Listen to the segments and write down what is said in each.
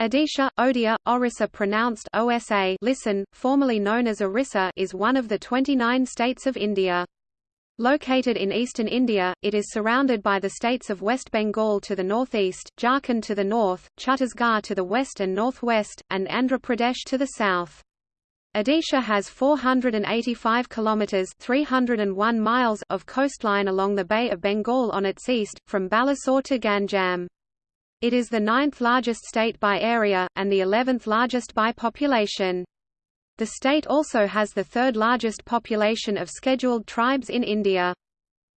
Odisha, Odia, Orissa pronounced OSA listen, formerly known as Orissa is one of the 29 states of India. Located in eastern India, it is surrounded by the states of West Bengal to the northeast, Jharkhand to the north, Chhattisgarh to the west and northwest, and Andhra Pradesh to the south. Odisha has 485 kilometers (301 miles) of coastline along the Bay of Bengal on its east, from Balasore to Ganjam. It is the ninth largest state by area, and the eleventh largest by population. The state also has the third largest population of scheduled tribes in India.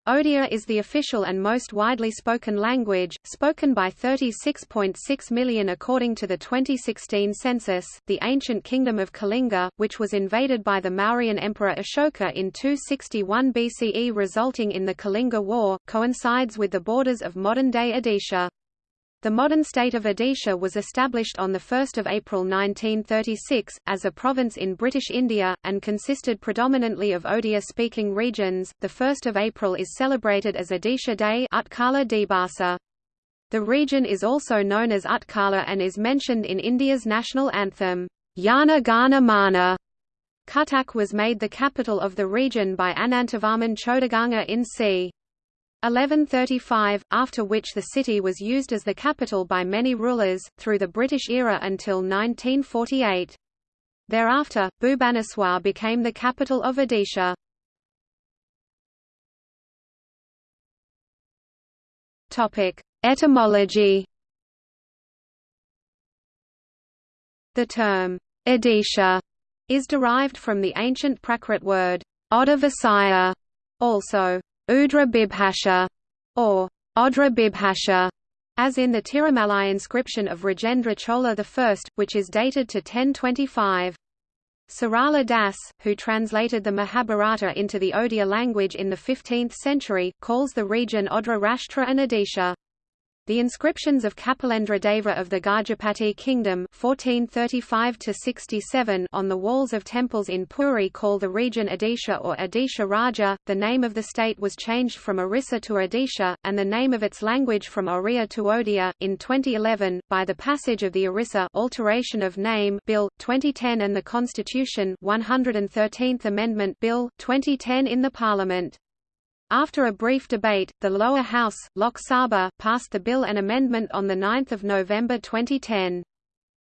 Odia is the official and most widely spoken language, spoken by 36.6 million according to the 2016 census. The ancient kingdom of Kalinga, which was invaded by the Mauryan emperor Ashoka in 261 BCE resulting in the Kalinga War, coincides with the borders of modern-day Odisha. The modern state of Odisha was established on 1 April 1936, as a province in British India, and consisted predominantly of Odia-speaking regions. The 1 April is celebrated as Odisha Day. The region is also known as Utkala and is mentioned in India's national anthem, Jana Gana Mana. Cuttack was made the capital of the region by Anantavarman Chodaganga in c. 1135, after which the city was used as the capital by many rulers, through the British era until 1948. Thereafter, Bhubaneswar became the capital of Odisha. Etymology The term, Odisha, is derived from the ancient Prakrit word, Odavasaya, also Udra Bibhasha, or Odra Bibhasha, as in the Tirumalai inscription of Rajendra Chola I, which is dated to 1025. Sarala Das, who translated the Mahabharata into the Odia language in the 15th century, calls the region Odra Rashtra and Odisha. The inscriptions of Kapilendra Deva of the Gajapati kingdom 1435 on the walls of temples in Puri call the region Odisha or Odisha Raja. The name of the state was changed from Orissa to Odisha, and the name of its language from Oriya to Odia, in 2011, by the passage of the Orissa Alteration of Name Bill, 2010 and the Constitution 113th Amendment Bill, 2010 in the Parliament. After a brief debate, the lower house, Lok Sabha, passed the bill and amendment on 9 November 2010.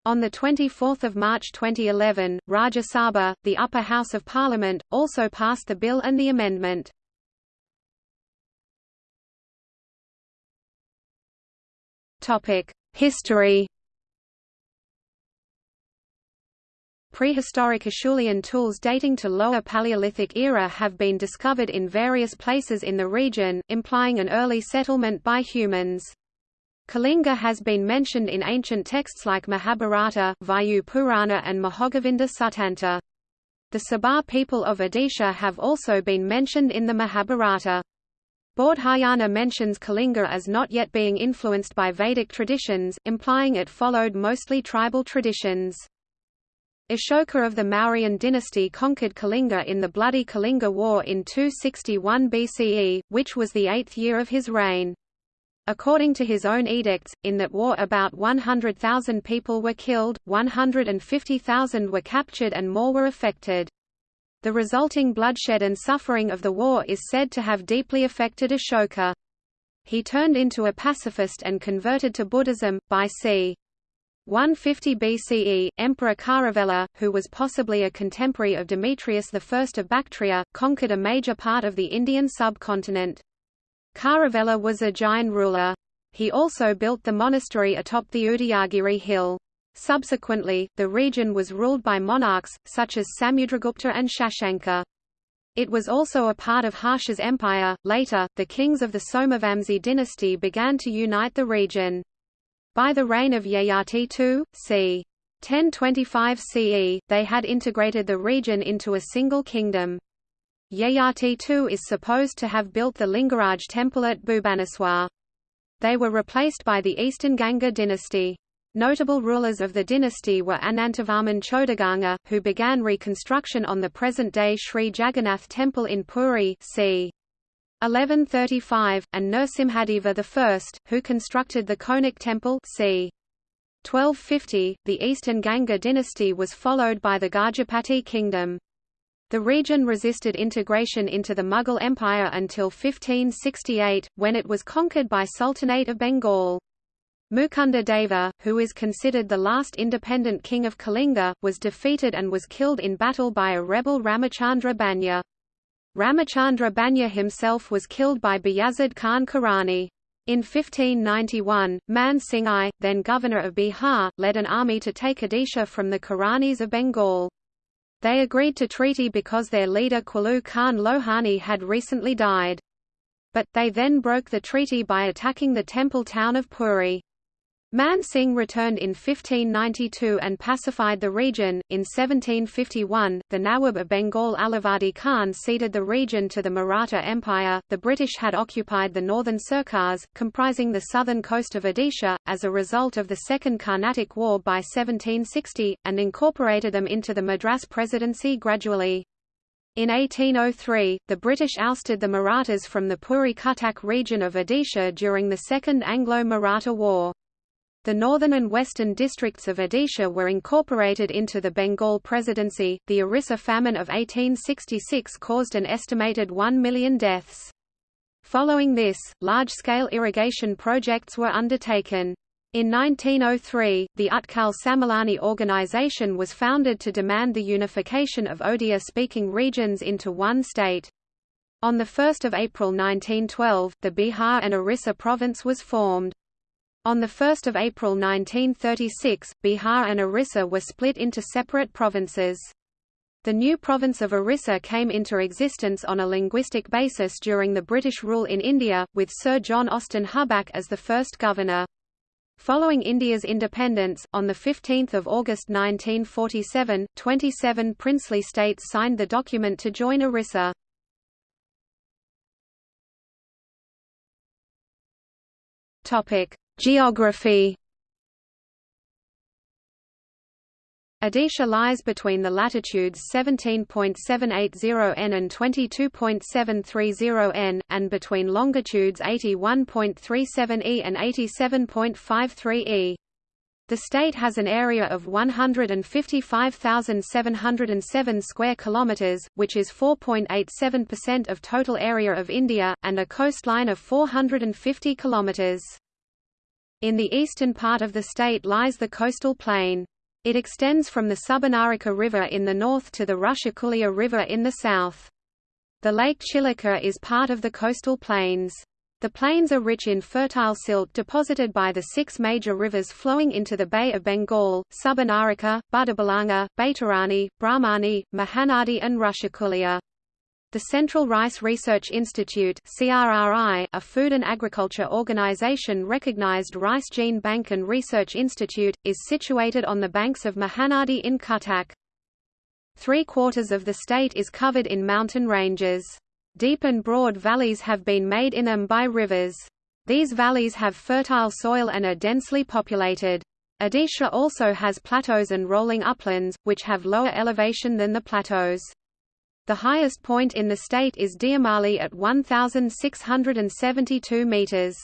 On 24 March 2011, Rajya Sabha, the upper house of parliament, also passed the bill and the amendment. History Prehistoric Acheulean tools dating to Lower Paleolithic era have been discovered in various places in the region, implying an early settlement by humans. Kalinga has been mentioned in ancient texts like Mahabharata, Vayu Purana and Mahagovinda Suttanta. The Sabar people of Odisha have also been mentioned in the Mahabharata. Bodhayana mentions Kalinga as not yet being influenced by Vedic traditions, implying it followed mostly tribal traditions. Ashoka of the Mauryan dynasty conquered Kalinga in the bloody Kalinga War in 261 BCE, which was the eighth year of his reign. According to his own edicts, in that war about 100,000 people were killed, 150,000 were captured and more were affected. The resulting bloodshed and suffering of the war is said to have deeply affected Ashoka. He turned into a pacifist and converted to Buddhism, by c. 150 BCE, Emperor Kharavela, who was possibly a contemporary of Demetrius I of Bactria, conquered a major part of the Indian subcontinent. Kharavela was a Jain ruler. He also built the monastery atop the Udayagiri hill. Subsequently, the region was ruled by monarchs, such as Samudragupta and Shashanka. It was also a part of Harsha's empire. Later, the kings of the Somavamsi dynasty began to unite the region. By the reign of Yayati II, c. 1025 CE, they had integrated the region into a single kingdom. Yayati II is supposed to have built the Lingaraj temple at Bhubaneswar. They were replaced by the Eastern Ganga dynasty. Notable rulers of the dynasty were Anantavarman Chodaganga, who began reconstruction on the present-day Sri Jagannath Temple in Puri c. 1135, and Nrsimhadeva I, who constructed the Konark temple c. 1250, the Eastern Ganga dynasty was followed by the Gajapati kingdom. The region resisted integration into the Mughal Empire until 1568, when it was conquered by Sultanate of Bengal. Mukunda Deva, who is considered the last independent king of Kalinga, was defeated and was killed in battle by a rebel Ramachandra Banya. Ramachandra Banya himself was killed by Bayazid Khan Karani. In 1591, Man Singh I, then governor of Bihar, led an army to take Odisha from the Karanis of Bengal. They agreed to treaty because their leader Qalu Khan Lohani had recently died. But, they then broke the treaty by attacking the temple town of Puri. Man Singh returned in 1592 and pacified the region. In 1751, the Nawab of Bengal Alivardi Khan ceded the region to the Maratha Empire. The British had occupied the northern Sircars, comprising the southern coast of Odisha, as a result of the Second Carnatic War by 1760, and incorporated them into the Madras Presidency gradually. In 1803, the British ousted the Marathas from the Puri Cuttack region of Odisha during the Second Anglo-Maratha War. The northern and western districts of Odisha were incorporated into the Bengal Presidency. The Orissa famine of 1866 caused an estimated 1 million deaths. Following this, large-scale irrigation projects were undertaken. In 1903, the Utkal Sammilani organization was founded to demand the unification of Odia-speaking regions into one state. On 1 April 1912, the Bihar and Orissa province was formed. On 1 April 1936, Bihar and Orissa were split into separate provinces. The new province of Orissa came into existence on a linguistic basis during the British rule in India, with Sir John Austin Hubback as the first governor. Following India's independence, on 15 August 1947, 27 princely states signed the document to join Orissa. Geography Odisha lies between the latitudes 17.780 n and 22.730 n, and between longitudes 81.37 e and 87.53 e. The state has an area of 155,707 square kilometers, which is 4.87% of total area of India, and a coastline of 450 kilometers. In the eastern part of the state lies the coastal plain. It extends from the Subarnarekha River in the north to the Rushikulya River in the south. The lake Chilika is part of the coastal plains. The plains are rich in fertile silt deposited by the six major rivers flowing into the Bay of Bengal, Subarnarekha, Buddhabalanga, Baitarani, Brahmani, Mahanadi and Rushikulya. The Central Rice Research Institute CRRI, a food and agriculture organization recognized Rice Gene Bank and Research Institute, is situated on the banks of Mahanadi in Cuttack. Three-quarters of the state is covered in mountain ranges. Deep and broad valleys have been made in them by rivers. These valleys have fertile soil and are densely populated. Odisha also has plateaus and rolling uplands, which have lower elevation than the plateaus. The highest point in the state is Deomali at 1,672 meters.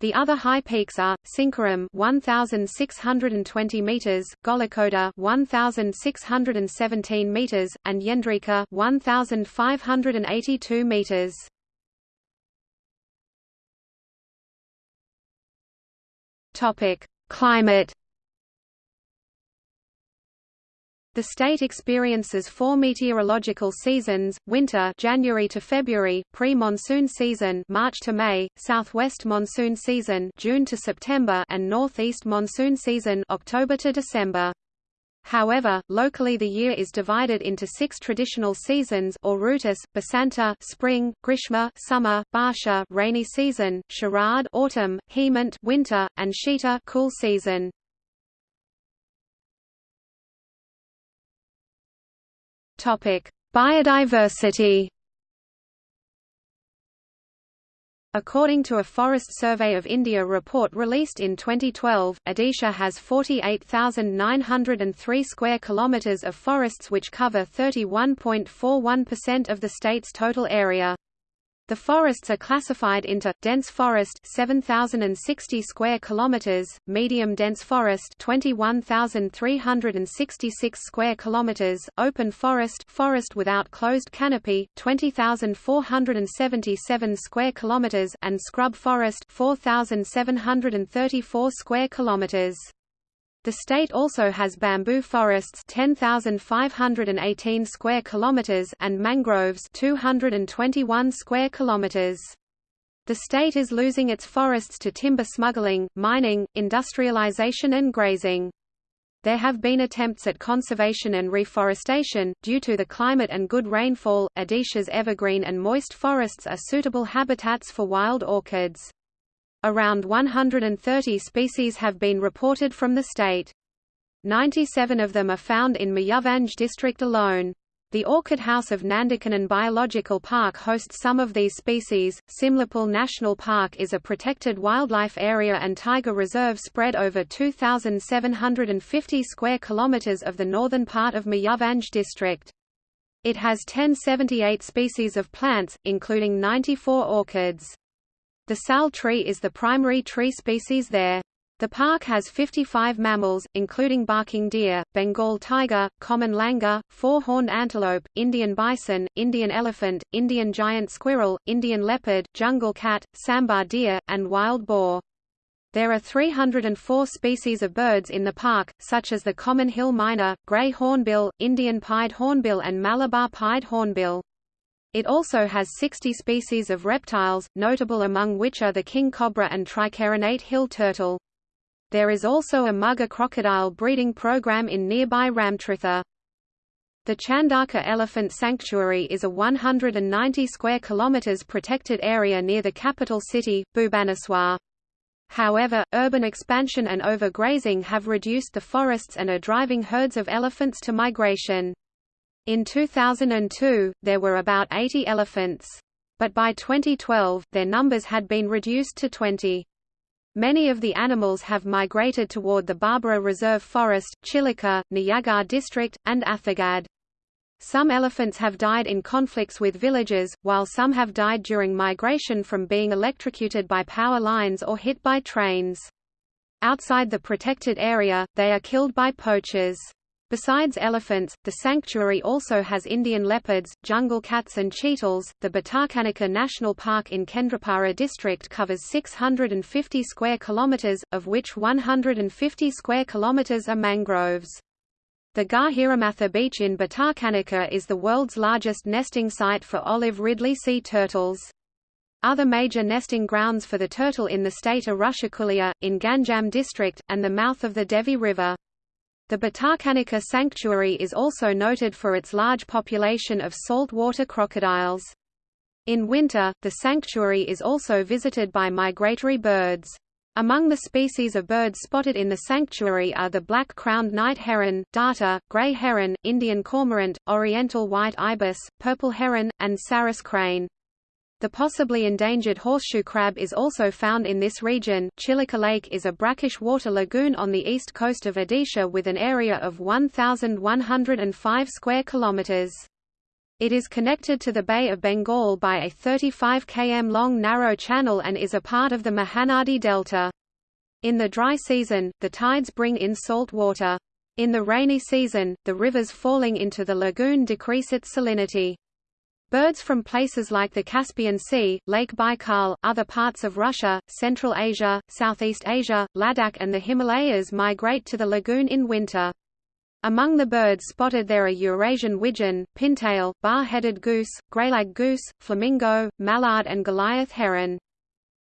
The other high peaks are Sinkaram 1620 meters, Golikoda 1617 meters, and Yendrika 1582 meters. Topic: Climate The state experiences four meteorological seasons: winter (January to February), pre-monsoon season (March to May), southwest monsoon season (June to September), and northeast monsoon season (October to December). However, locally the year is divided into six traditional seasons or rutus, Basanta spring, Grishma summer, Barsha rainy season, Sharad autumn, Hemant winter, and Shita cool season. Biodiversity. According to a Forest Survey of India report released in 2012, Odisha has 48,903 square kilometers of forests which cover 31.41% of the state's total area. The forests are classified into dense forest 7060 square kilometers, medium dense forest 21366 square kilometers, open forest forest without closed canopy 20477 square kilometers and scrub forest 4734 square kilometers. The state also has bamboo forests 10,518 square kilometers and mangroves 221 square kilometers. The state is losing its forests to timber smuggling, mining, industrialization and grazing. There have been attempts at conservation and reforestation, due to the climate and good rainfall, Odisha's evergreen and moist forests are suitable habitats for wild orchids. Around 130 species have been reported from the state. 97 of them are found in Mayurbhanj district alone. The Orchid House of Nandankanan Biological Park hosts some of these species. Simlipal National Park is a protected wildlife area and tiger reserve spread over 2,750 square kilometers of the northern part of Mayurbhanj district. It has 1078 species of plants, including 94 orchids. The sal tree is the primary tree species there. The park has 55 mammals, including barking deer, Bengal tiger, common langur, four-horned antelope, Indian bison, Indian elephant, Indian giant squirrel, Indian leopard, jungle cat, sambar deer, and wild boar. There are 304 species of birds in the park, such as the common hill myna, grey hornbill, Indian pied hornbill and Malabar pied hornbill. It also has 60 species of reptiles, notable among which are the king cobra and tricarinate hill turtle. There is also a mugger crocodile breeding program in nearby Ramtirtha. The Chandaka Elephant Sanctuary is a 190 square kilometers protected area near the capital city, Bhubaneswar. However, urban expansion and overgrazing have reduced the forests and are driving herds of elephants to migration. In 2002, there were about 80 elephants. But by 2012, their numbers had been reduced to 20. Many of the animals have migrated toward the Barbara Reserve Forest, Chilika, Nayagarh district, and Athagad. Some elephants have died in conflicts with villagers, while some have died during migration from being electrocuted by power lines or hit by trains. Outside the protected area, they are killed by poachers. Besides elephants, the sanctuary also has Indian leopards, jungle cats and cheetahs. The Bhitarkanika National Park in Kendrapara district covers 650 square kilometers, of which 150 square kilometers are mangroves. The Gahiramatha beach in Bhitarkanika is the world's largest nesting site for olive ridley sea turtles. Other major nesting grounds for the turtle in the state are Rushikulya, in Ganjam district, and the mouth of the Devi River. The Bhitarkanika sanctuary is also noted for its large population of saltwater crocodiles. In winter, the sanctuary is also visited by migratory birds. Among the species of birds spotted in the sanctuary are the black-crowned night heron, darter, gray heron, Indian cormorant, oriental white ibis, purple heron, and sarus crane. The possibly endangered horseshoe crab is also found in this region. Chilika Lake is a brackish water lagoon on the east coast of Odisha with an area of 1,105 square kilometers. It is connected to the Bay of Bengal by a 35 km long narrow channel and is a part of the Mahanadi Delta. In the dry season, the tides bring in salt water. In the rainy season, the rivers falling into the lagoon decrease its salinity. Birds from places like the Caspian Sea, Lake Baikal, other parts of Russia, Central Asia, Southeast Asia, Ladakh and the Himalayas migrate to the lagoon in winter. Among the birds spotted there are Eurasian widgeon, pintail, bar-headed goose, greylag goose, flamingo, mallard and Goliath heron.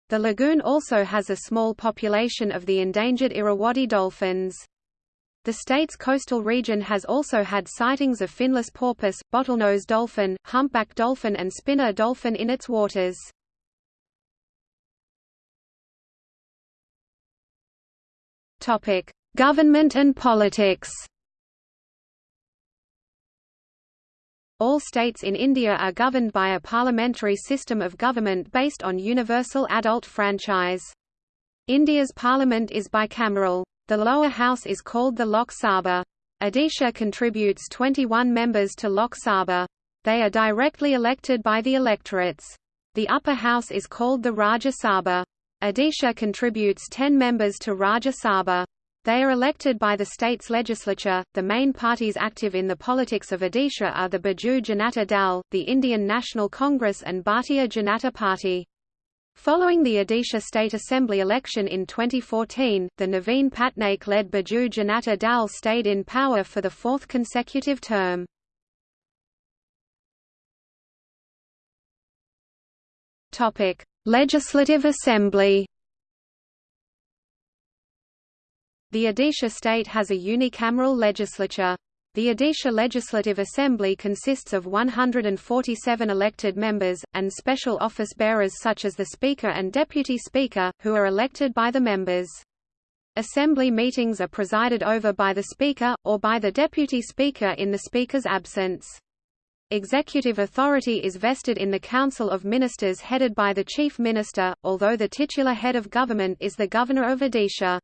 The lagoon also has a small population of the endangered Irrawaddy dolphins. The state's coastal region has also had sightings of finless porpoise, bottlenose dolphin, humpback dolphin and spinner dolphin in its waters. Government and politics. All states in India are governed by a parliamentary system of government based on universal adult franchise. India's parliament is bicameral. The lower house is called the Lok Sabha. Odisha contributes 21 members to Lok Sabha. They are directly elected by the electorates. The upper house is called the Rajya Sabha. Odisha contributes 10 members to Rajya Sabha. They are elected by the state's legislature. The main parties active in the politics of Odisha are the Biju Janata Dal, the Indian National Congress, and Bharatiya Janata Party. Following the Odisha State Assembly election in 2014, the Naveen Patnaik-led Biju Janata Dal stayed in power for the fourth consecutive term. Legislative Assembly The Odisha state has a unicameral legislature. The Odisha Legislative Assembly consists of 147 elected members, and special office bearers such as the Speaker and Deputy Speaker, who are elected by the members. Assembly meetings are presided over by the Speaker, or by the Deputy Speaker in the Speaker's absence. Executive authority is vested in the Council of Ministers headed by the Chief Minister, although the titular head of government is the Governor of Odisha.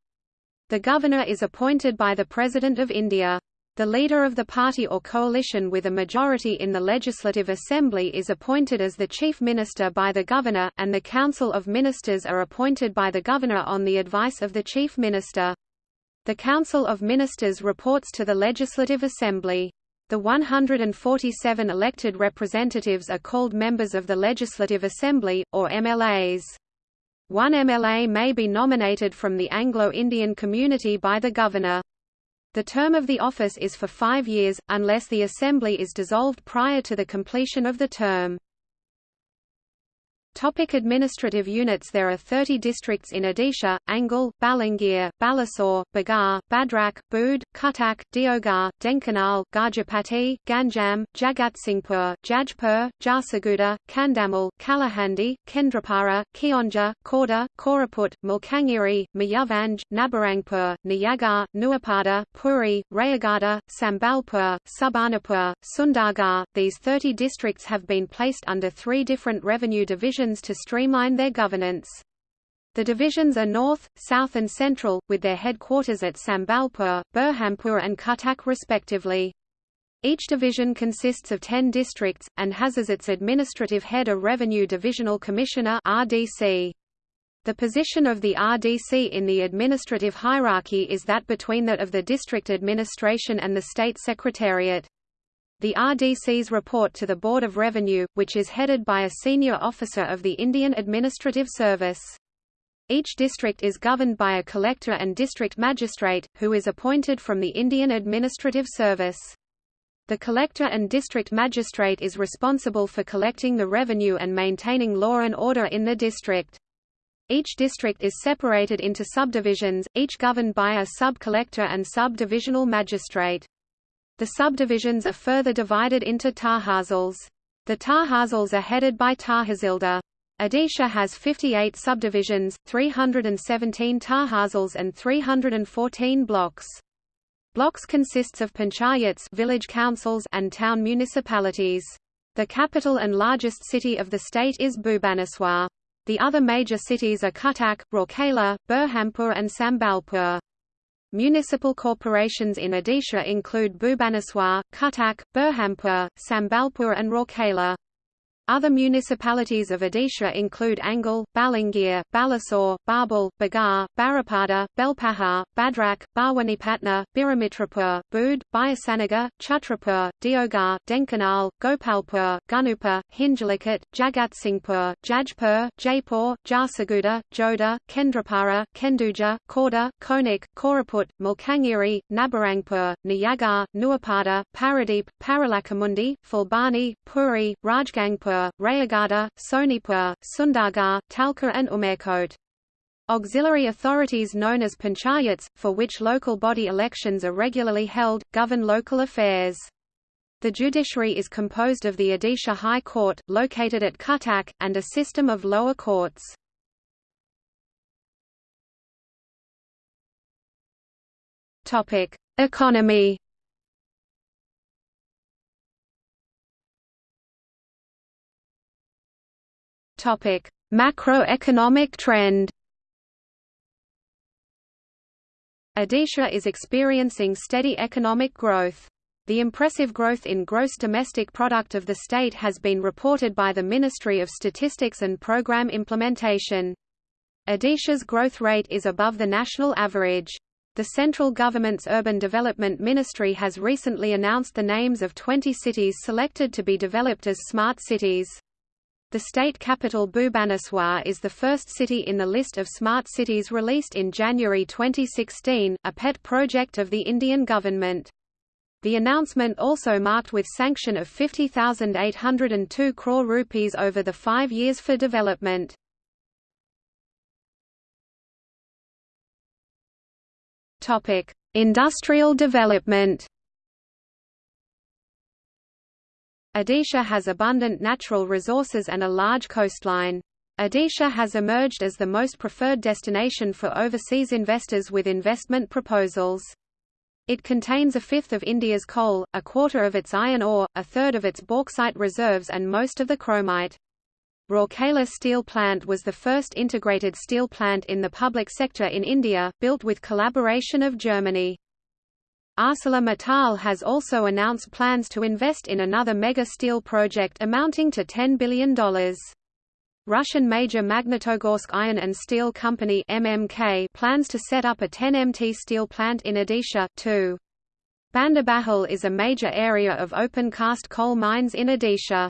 The governor is appointed by the President of India. The leader of the party or coalition with a majority in the Legislative Assembly is appointed as the Chief Minister by the Governor, and the Council of Ministers are appointed by the Governor on the advice of the Chief Minister. The Council of Ministers reports to the Legislative Assembly. The 147 elected representatives are called members of the Legislative Assembly, or MLAs. One MLA may be nominated from the Anglo-Indian community by the governor. The term of the office is for five years, unless the assembly is dissolved prior to the completion of the term. Topic administrative units There are 30 districts in Odisha, Angul, Balangir, Balasore, Bagar, Bhadrak, Bood, Cuttack, Deogarh, Dhenkanal, Gajapati, Ganjam, Jagatsinghpur, Jajpur, Jharsuguda, Kandhamal, Kalahandi, Kendrapara, Keonjhar, Khordha, Koraput, Malkangiri, Mayurbhanj, Nabarangpur, Nayagarh, Nuapada, Puri, Rayagada, Sambalpur, Subarnapur, Sundargarh. These 30 districts have been placed under three different revenue divisions divisions to streamline their governance. The divisions are North, South and Central, with their headquarters at Sambalpur, Berhampur and Cuttack respectively. Each division consists of 10 districts, and has as its administrative head a Revenue Divisional Commissioner RDC. The position of the RDC in the administrative hierarchy is that between that of the district administration and the state secretariat. The RDCs report to the Board of Revenue, which is headed by a senior officer of the Indian Administrative Service. Each district is governed by a collector and district magistrate, who is appointed from the Indian Administrative Service. The collector and district magistrate is responsible for collecting the revenue and maintaining law and order in the district. Each district is separated into subdivisions, each governed by a sub-collector and sub-divisional magistrate. The subdivisions are further divided into tahsils. The tahsils are headed by tahsildar. Odisha has 58 subdivisions, 317 tahsils and 314 blocks. Blocks consists of panchayats village councils and town municipalities. The capital and largest city of the state is Bhubaneswar. The other major cities are Cuttack, Rourkela, Berhampur and Sambalpur. Municipal corporations in Odisha include Bhubaneswar, Cuttack, Berhampur, Sambalpur and Rourkela. Other municipalities of Odisha include Angul, Balangir, Balasore, Barbil, Bagar, Baripada, Belpahar, Bhadrak, Bhawanipatna, Biramitrapur, Bood, Byasanagar, Chhatrapur, Deogarh, Dhenkanal, Gopalpur, Gunupur, Hinjilicut, Jagatsinghpur, Jajpur, Jaipur, Jharsuguda, Jodha, Kendrapara, Kenduja, Khorda, Konik, Koraput, Malkangiri, Nabarangpur, Nayagarh, Nuapada, Paradeep, Paralakhemundi, Phulbani, Puri, Rajgangpur, Rayagada, Sonipur, Sundargarh, Talcher and Umerkot. Auxiliary authorities known as panchayats, for which local body elections are regularly held, govern local affairs. The judiciary is composed of the Odisha High Court, located at Cuttack, and a system of lower courts. Economy Topic: Macroeconomic trend. Odisha is experiencing steady economic growth. The impressive growth in gross domestic product of the state has been reported by the Ministry of Statistics and Program Implementation. Odisha's growth rate is above the national average. The central government's Urban Development Ministry has recently announced the names of 20 cities selected to be developed as smart cities. The state capital Bhubaneswar is the first city in the list of smart cities released in January 2016, a pet project of the Indian government. The announcement also marked with sanction of 50,802 crore rupees over the five years for development. Industrial development. Odisha has abundant natural resources and a large coastline. Odisha has emerged as the most preferred destination for overseas investors with investment proposals. It contains a fifth of India's coal, a quarter of its iron ore, a third of its bauxite reserves and most of the chromite. Rourkela Steel Plant was the first integrated steel plant in the public sector in India, built with collaboration of Germany. ArcelorMittal has also announced plans to invest in another mega steel project amounting to $10 billion. Russian major Magnitogorsk Iron and Steel Company MMK plans to set up a 10 MT steel plant in Odisha, too. Bandabahal is a major area of open-cast coal mines in Odisha.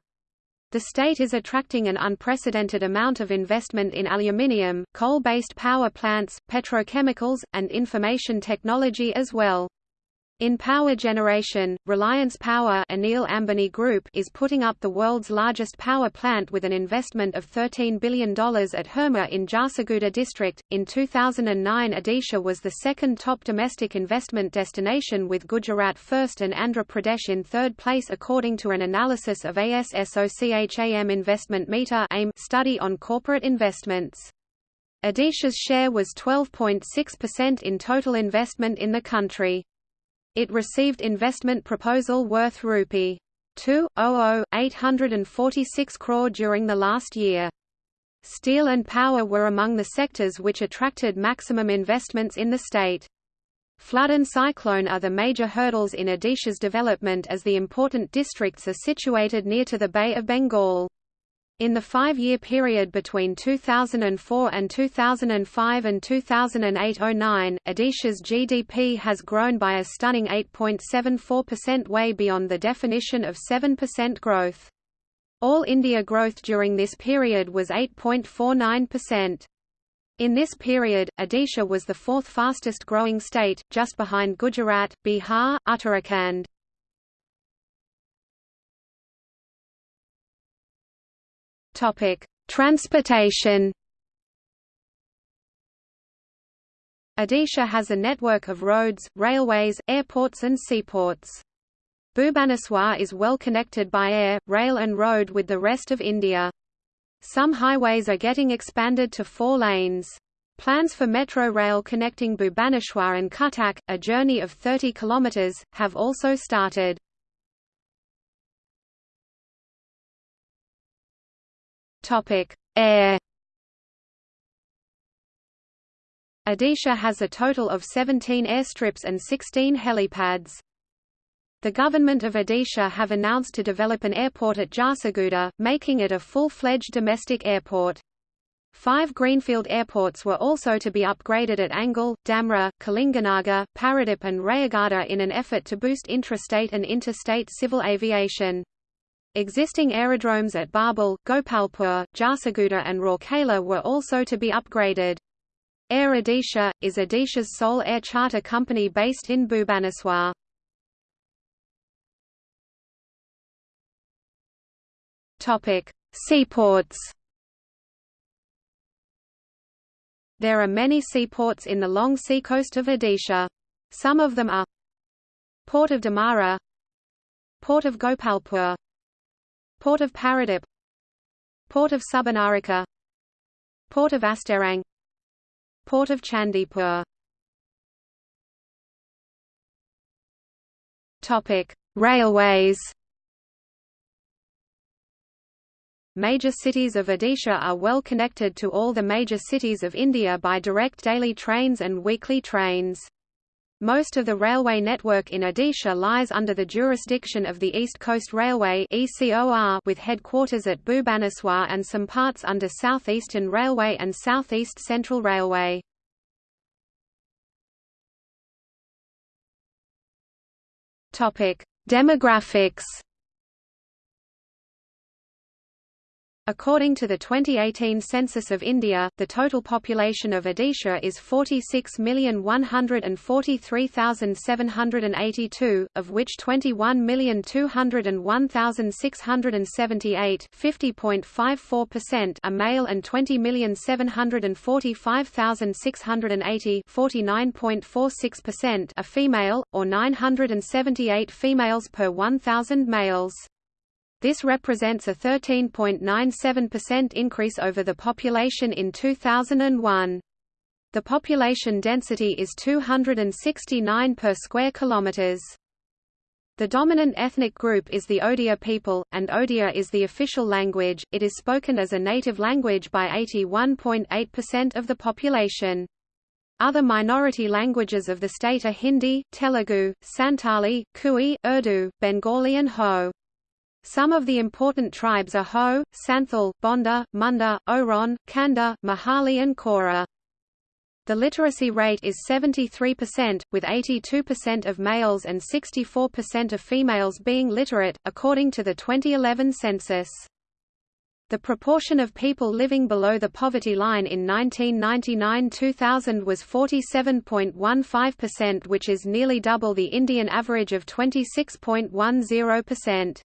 The state is attracting an unprecedented amount of investment in aluminium, coal-based power plants, petrochemicals, and information technology as well. In power generation, Reliance Power Anil Ambani Group is putting up the world's largest power plant with an investment of $13 billion at Hirma in Jharsuguda district. In 2009 Odisha was the second top domestic investment destination with Gujarat first and Andhra Pradesh in third place according to an analysis of ASSOCHAM Investment Meter study on corporate investments. Odisha's share was 12.6% in total investment in the country. It received investment proposal worth rupee 2,00846 crore during the last year. Steel and power were among the sectors which attracted maximum investments in the state. Flood and cyclone are the major hurdles in Odisha's development as the important districts are situated near to the Bay of Bengal. In the five-year period between 2004 and 2005 and 2008–09, Odisha's GDP has grown by a stunning 8.74% way beyond the definition of 7% growth. All India growth during this period was 8.49%. In this period, Odisha was the fourth fastest growing state, just behind Gujarat, Bihar, Uttarakhand. Topic: Transportation. Odisha has a network of roads, railways, airports and seaports. Bhubaneswar is well connected by air, rail and road with the rest of India. Some highways are getting expanded to four lanes. Plans for metro rail connecting Bhubaneswar and Cuttack, a journey of 30 km, have also started. Topic: Air. Odisha has a total of 17 airstrips and 16 helipads. The government of Odisha have announced to develop an airport at Jharsuguda, making it a full-fledged domestic airport. Five greenfield airports were also to be upgraded at Angul, Damra, Kalinganagar, Paradip and Rayagada in an effort to boost intrastate and interstate civil aviation. Existing aerodromes at Babul, Gopalpur, Jharsuguda and Rourkela were also to be upgraded. Air Odisha, is Odisha's sole air charter company based in Bhubaneswar. Seaports There are many seaports in the long seacoast of Odisha. Some of them are Port of Damara Port of Gopalpur Port of Paradip Port of Subarnarekha Port of Astarang Port of Chandipur Topic: Railways. Major cities of Odisha are well connected to all the major cities of India by direct daily trains and weekly trains. Most of the railway network in Odisha lies under the jurisdiction of the East Coast Railway with headquarters at Bhubaneswar and some parts under South Eastern Railway and South East Central Railway. Demographics According to the 2018 census of India, the total population of Odisha is 46,143,782, of which 21,201,678 50.54% are male and 20,745,680 49.46% are female, or 978 females per 1,000 males. This represents a 13.97% increase over the population in 2001. The population density is 269 per square kilometers. The dominant ethnic group is the Odia people, and Odia is the official language. It is spoken as a native language by 81.8% of the population. Other minority languages of the state are Hindi, Telugu, Santali, Kui, Urdu, Bengali and Ho. Some of the important tribes are Ho, Santhal, Bonda, Munda, Oron, Kanda, Mahali and Kora. The literacy rate is 73%, with 82% of males and 64% of females being literate, according to the 2011 census. The proportion of people living below the poverty line in 1999–2000 was 47.15% which is nearly double the Indian average of 26.10%.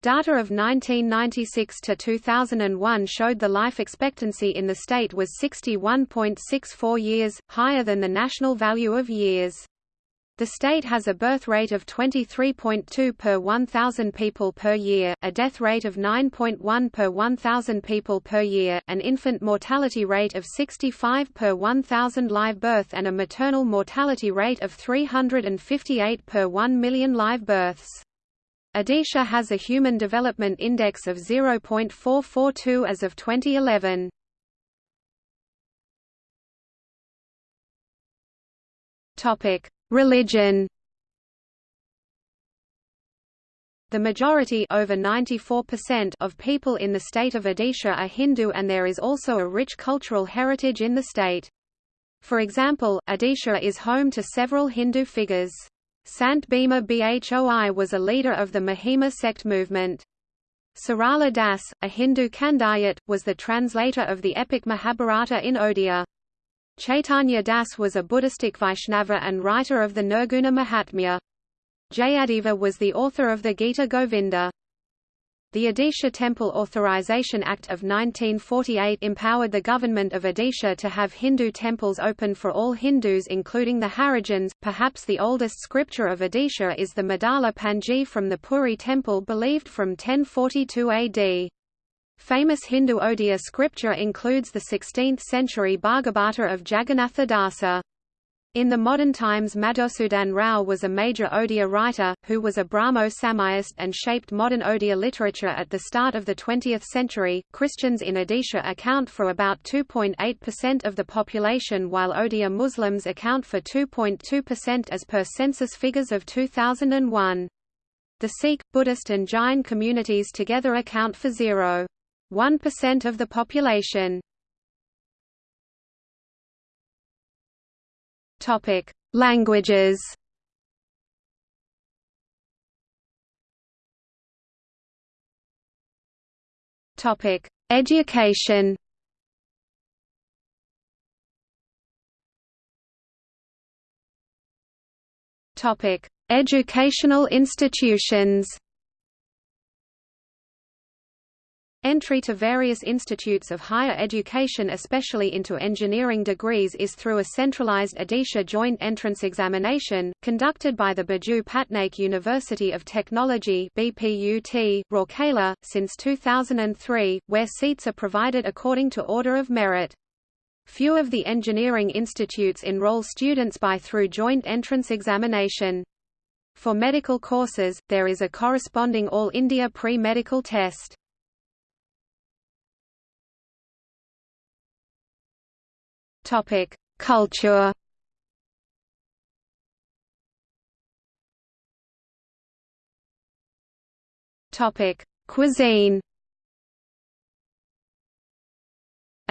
Data of 1996 to 2001 showed the life expectancy in the state was 61.64 years, higher than the national value of years. The state has a birth rate of 23.2 per 1,000 people per year, a death rate of 9.1 per 1,000 people per year, an infant mortality rate of 65 per 1,000 live birth and a maternal mortality rate of 358 per 1 million live births. Odisha has a Human Development Index of 0.442 as of 2011. Topic: Religion. The majority over 94% of people in the state of Odisha are Hindu and there is also a rich cultural heritage in the state. For example, Odisha is home to several Hindu figures. Sant Bhima Bhoi was a leader of the Mahima sect movement. Sarala Das, a Hindu Khandayat, was the translator of the epic Mahabharata in Odia. Chaitanya Das was a Buddhistic Vaishnava and writer of the Nirguna Mahatmya. Jayadeva was the author of the Gita Govinda. The Odisha Temple Authorization Act of 1948 empowered the government of Odisha to have Hindu temples open for all Hindus including the Harijans. Perhaps the oldest scripture of Odisha is the Madala Panji from the Puri temple believed from 1042 AD. Famous Hindu Odia scripture includes the 16th-century Bhagavata of Jagannatha Dasa. In the modern times Madhusudan Rao was a major Odia writer, who was a Brahmo Samajist and shaped modern Odia literature at the start of the 20th century. Christians in Odisha account for about 2.8% of the population while Odia Muslims account for 2.2% as per census figures of 2001. The Sikh, Buddhist and Jain communities together account for 0.1% of the population. Topic: Languages. Topic: Education. Topic: Educational institutions. Entry to various institutes of higher education especially into engineering degrees is through a centralized Odisha joint entrance examination, conducted by the Biju Patnaik University of Technology BPUT, Rourkela, since 2003, where seats are provided according to order of merit. Few of the engineering institutes enroll students by through joint entrance examination. For medical courses, there is a corresponding All India pre-medical test. Topic: Culture. Topic: Cuisine.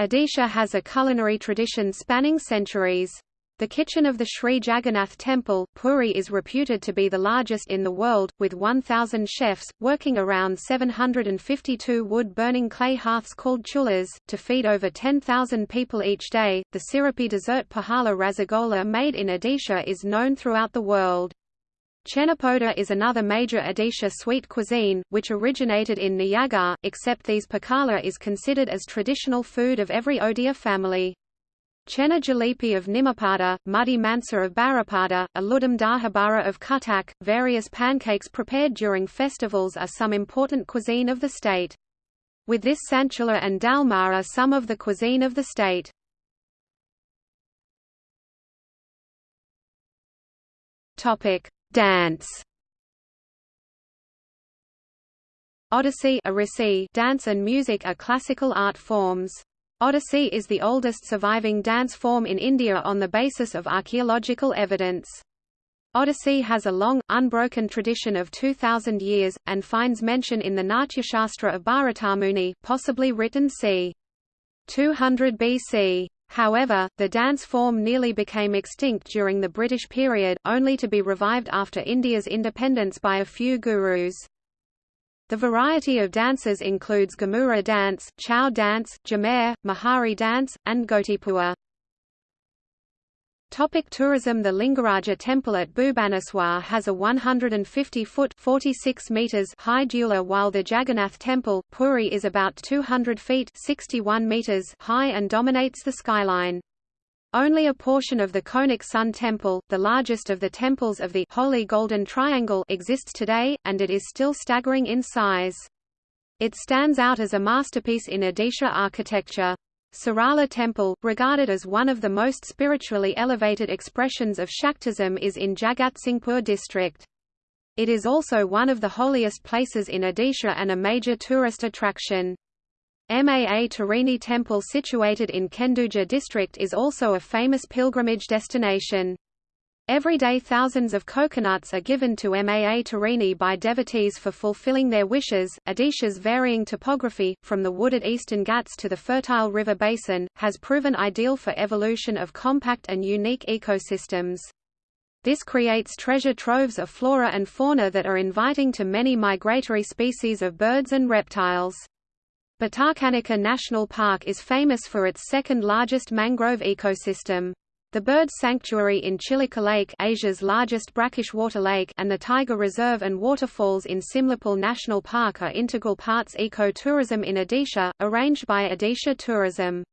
Odisha has a culinary tradition spanning centuries. The kitchen of the Sri Jagannath Temple, Puri is reputed to be the largest in the world, with 1,000 chefs, working around 752 wood-burning clay hearths called chullas, to feed over 10,000 people each day. The syrupy dessert Pahala Rasagola made in Odisha is known throughout the world. Chenapoda is another major Odisha sweet cuisine, which originated in Nayagarh, except these pakala is considered as traditional food of every Odia family. Chena Jalepi of Nimapada, Muddy Mansa of Barapada, Aludam Dahibara of Cuttack, various pancakes prepared during festivals are some important cuisine of the state. With this Sanchula and Dalma are some of the cuisine of the state. Dance. Odissi dance and music are classical art forms. Odissi is the oldest surviving dance form in India on the basis of archaeological evidence. Odissi has a long, unbroken tradition of 2,000 years, and finds mention in the Natyashastra of Bharatamuni, possibly written c. 200 BC. However, the dance form nearly became extinct during the British period, only to be revived after India's independence by a few gurus. The variety of dances includes Ghumura dance, Chhau dance, Jhamer, Mahari dance, and Gotipua. Topic tourism The Lingaraja temple at Bhubaneswar has a 150-foot (46 meters) high deula while the Jagannath temple, Puri is about 200 feet 61 meters high and dominates the skyline. Only a portion of the Konark Sun Temple, the largest of the temples of the Holy Golden Triangle exists today, and it is still staggering in size. It stands out as a masterpiece in Odisha architecture. Sarala Temple, regarded as one of the most spiritually elevated expressions of Shaktism is in Jagatsinghpur district. It is also one of the holiest places in Odisha and a major tourist attraction. Maa Tarini Temple situated in Kendujhar district is also a famous pilgrimage destination. Every day thousands of coconuts are given to Maa Tarini by devotees for fulfilling their wishes. Odisha's varying topography, from the wooded eastern Ghats to the fertile river basin, has proven ideal for evolution of compact and unique ecosystems. This creates treasure troves of flora and fauna that are inviting to many migratory species of birds and reptiles. Bhitarkanika National Park is famous for its second-largest mangrove ecosystem. The bird sanctuary in Chilika Lake Asia's largest brackish water lake and the tiger reserve and waterfalls in Simlipal National Park are integral parts eco-tourism in Odisha, arranged by Odisha Tourism.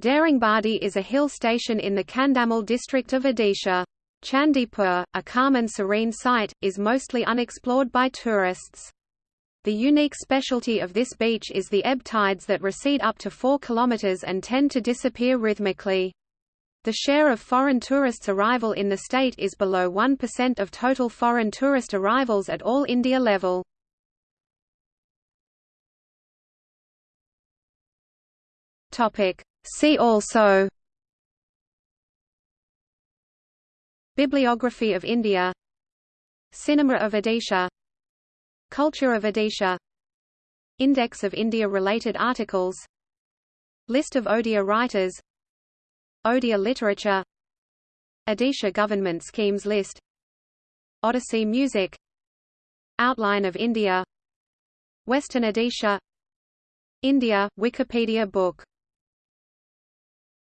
Daringbadi is a hill station in the Kandhamal district of Odisha. Chandipur, a calm and serene site, is mostly unexplored by tourists. The unique specialty of this beach is the ebb tides that recede up to 4 km and tend to disappear rhythmically. The share of foreign tourists' arrival in the state is below 1% of total foreign tourist arrivals at all India level. See also Bibliography of India Cinema of Odisha Culture of Odisha. Index of India-related articles. List of Odia writers. Odia literature. Odisha government schemes list. Odissi music. Outline of India. Western Odisha. India, Wikipedia book